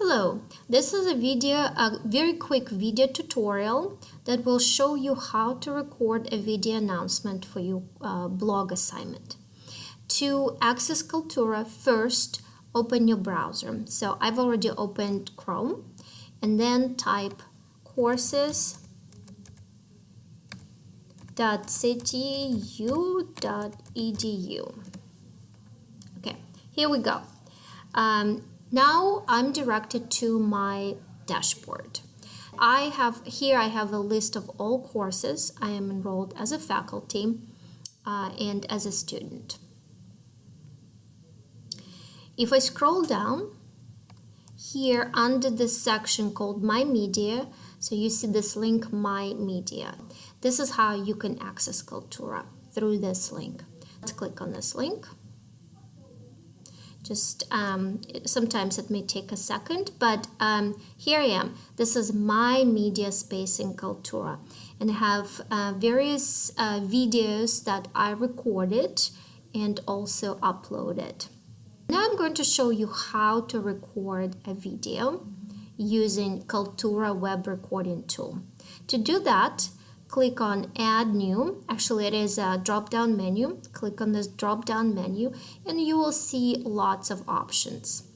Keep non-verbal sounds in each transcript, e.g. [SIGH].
Hello, this is a video, a very quick video tutorial that will show you how to record a video announcement for your uh, blog assignment. To access Kaltura, first open your browser. So I've already opened Chrome and then type courses.ctu.edu. Okay, here we go. Um, now I'm directed to my dashboard. I have here I have a list of all courses I am enrolled as a faculty uh, and as a student. If I scroll down here under this section called My Media, so you see this link My Media. This is how you can access Kaltura through this link. Let's click on this link just um, sometimes it may take a second but um, here I am. This is my media space in Kaltura. And I have uh, various uh, videos that I recorded and also uploaded. Now I'm going to show you how to record a video using Kaltura web recording tool. To do that click on add new actually it is a drop down menu click on this drop down menu and you will see lots of options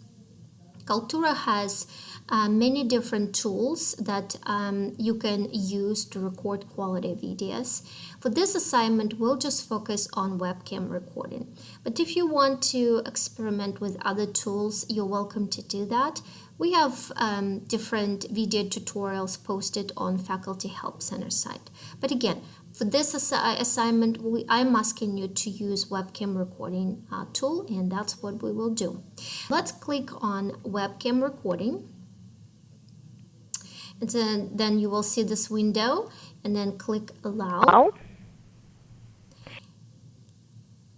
Kaltura has uh, many different tools that um, you can use to record quality videos. For this assignment, we'll just focus on webcam recording. But if you want to experiment with other tools, you're welcome to do that. We have um, different video tutorials posted on Faculty Help Center site. But again, for this assi assignment, we, I'm asking you to use webcam recording uh, tool and that's what we will do. Let's click on webcam recording. And then, then you will see this window and then click allow.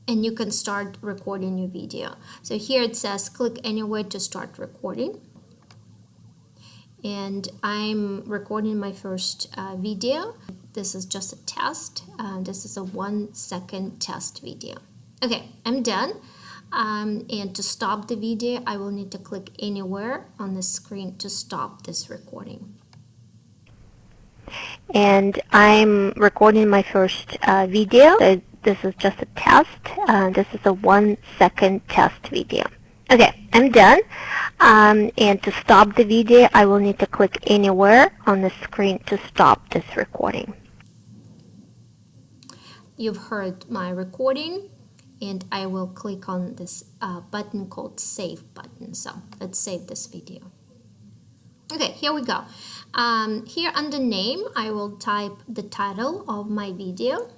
And you can start recording your video. So here it says click anywhere to start recording and I'm recording my first uh, video. This is just a test. Uh, this is a one second test video. Okay, I'm done. Um, and to stop the video, I will need to click anywhere on the screen to stop this recording. And I'm recording my first uh, video. So this is just a test. Uh, this is a one second test video. Okay, I'm done. Um, and to stop the video, I will need to click anywhere on the screen to stop this recording. You've heard my recording and I will click on this uh, button called save button. So let's save this video. Okay, here we go. Um, here under name, I will type the title of my video,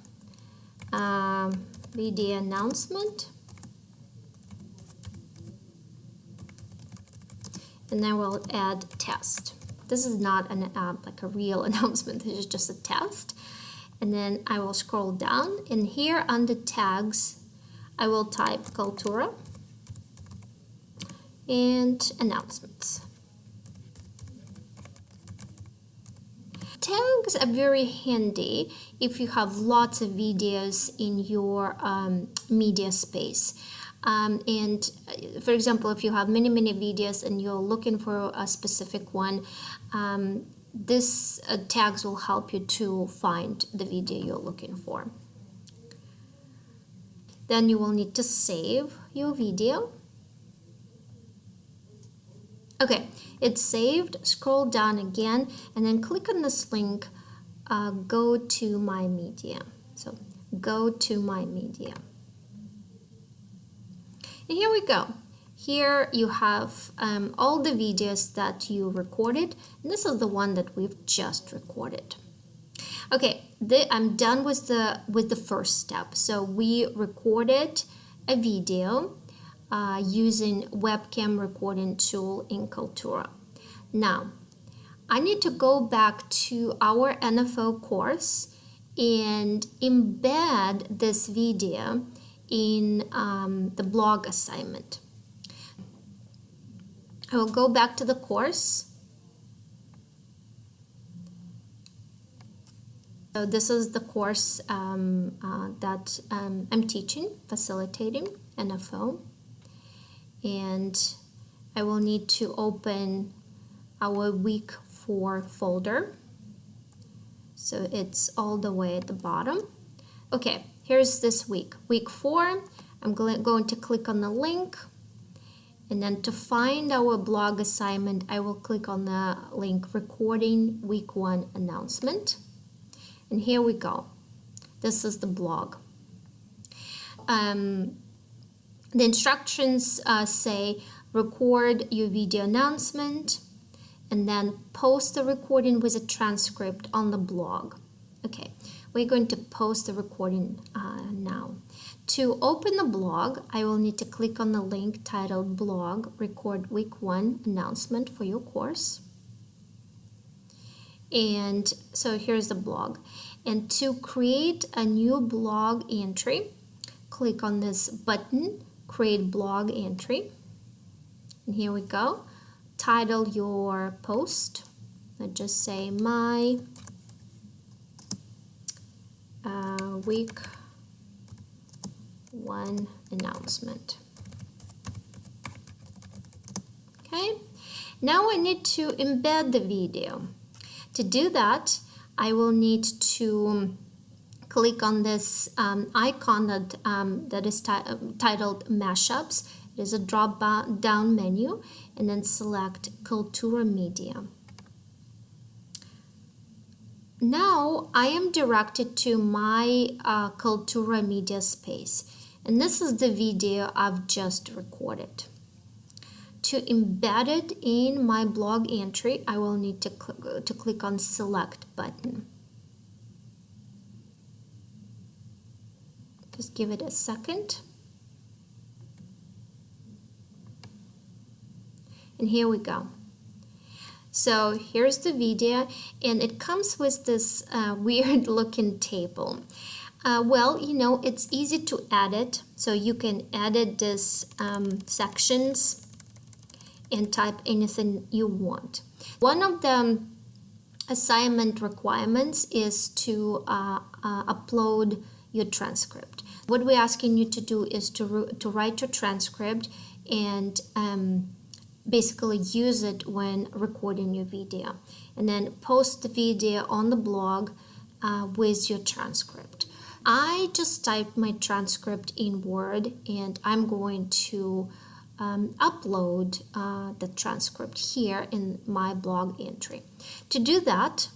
um, video announcement. And then we'll add test. This is not an uh, like a real [LAUGHS] announcement, this is just a test. And then I will scroll down and here under tags, I will type Kaltura and announcements. Tags are very handy if you have lots of videos in your um, media space. Um, and uh, for example, if you have many, many videos and you're looking for a specific one, um, this uh, tags will help you to find the video you're looking for. Then you will need to save your video. Okay, it's saved. Scroll down again and then click on this link, uh, go to my media. So go to my media. And here we go. Here you have um, all the videos that you recorded. And this is the one that we've just recorded. Okay, the, I'm done with the, with the first step. So we recorded a video uh, using webcam recording tool in Kaltura. Now, I need to go back to our NFO course and embed this video in um, the blog assignment. I will go back to the course. So this is the course um, uh, that um, I'm teaching, facilitating NFO. And I will need to open our week 4 folder. So it's all the way at the bottom. Okay, here's this week, week 4. I'm going to click on the link and then to find our blog assignment, I will click on the link recording week one announcement. And here we go. This is the blog. Um, the instructions uh, say record your video announcement and then post the recording with a transcript on the blog. Okay, we're going to post the recording uh, now. To open the blog, I will need to click on the link titled Blog Record Week 1 Announcement for your course. And so here's the blog. And to create a new blog entry, click on this button, Create Blog Entry. And here we go. Title your post. Let's just say my uh, week one announcement. Okay, now I need to embed the video. To do that, I will need to click on this um, icon that, um, that is titled Mashups. It is a drop down menu and then select Kaltura Media. Now I am directed to my uh, Kaltura Media space and this is the video I've just recorded. To embed it in my blog entry, I will need to, cl to click on select button. Just give it a second. And here we go. So here's the video and it comes with this uh, [LAUGHS] weird looking table. Uh, well, you know, it's easy to edit. So you can edit this um, sections and type anything you want. One of the assignment requirements is to uh, uh, upload your transcript. What we're asking you to do is to, to write your transcript and um, basically use it when recording your video and then post the video on the blog uh, with your transcript. I just typed my transcript in Word and I'm going to um, upload uh, the transcript here in my blog entry. To do that,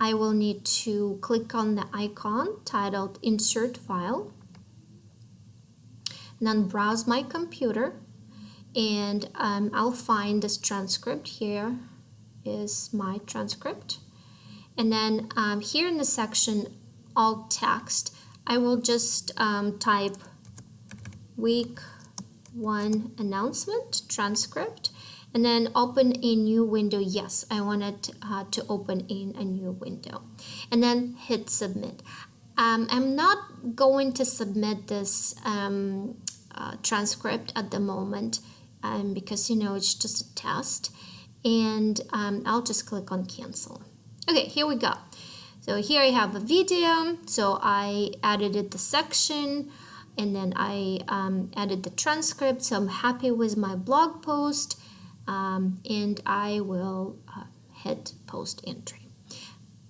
I will need to click on the icon titled Insert File, and then browse my computer, and um, I'll find this transcript. Here is my transcript. And then um, here in the section Alt Text, I will just um, type week one announcement transcript and then open a new window. Yes, I wanted uh, to open in a new window and then hit submit. Um, I'm not going to submit this um, uh, transcript at the moment um, because you know it's just a test and um, I'll just click on cancel. Okay, here we go. So here I have a video. So I edited the section and then I um, added the transcript. So I'm happy with my blog post um, and I will uh, hit post entry.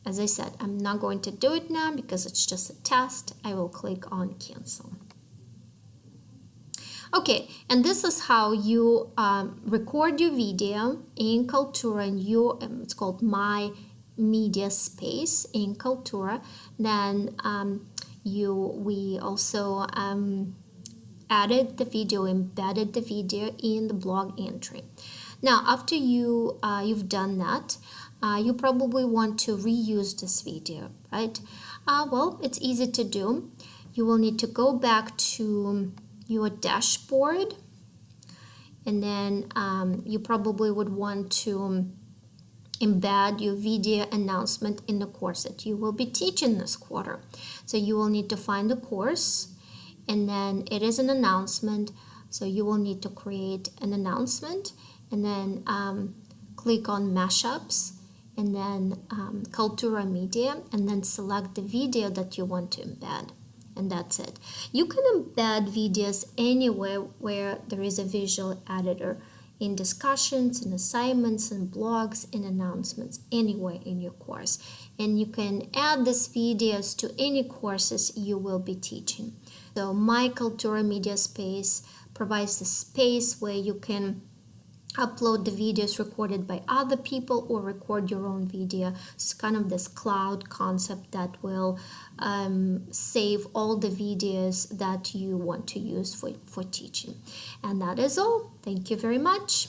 As I said, I'm not going to do it now because it's just a test. I will click on cancel. Okay, and this is how you um, record your video in Kaltura and you, um, it's called My media space in Kaltura. Then um, you we also um, added the video, embedded the video in the blog entry. Now, after you uh, you've done that, uh, you probably want to reuse this video, right? Uh, well, it's easy to do. You will need to go back to your dashboard and then um, you probably would want to embed your video announcement in the course that you will be teaching this quarter. So you will need to find the course and then it is an announcement. So you will need to create an announcement and then um, click on mashups and then um, Kaltura Media and then select the video that you want to embed and that's it. You can embed videos anywhere where there is a visual editor in discussions, in assignments, in blogs, in announcements, anywhere in your course. And you can add these videos to any courses you will be teaching. So My Kaltura Media Space provides the space where you can upload the videos recorded by other people or record your own video. It's kind of this cloud concept that will um, save all the videos that you want to use for, for teaching. And that is all. Thank you very much.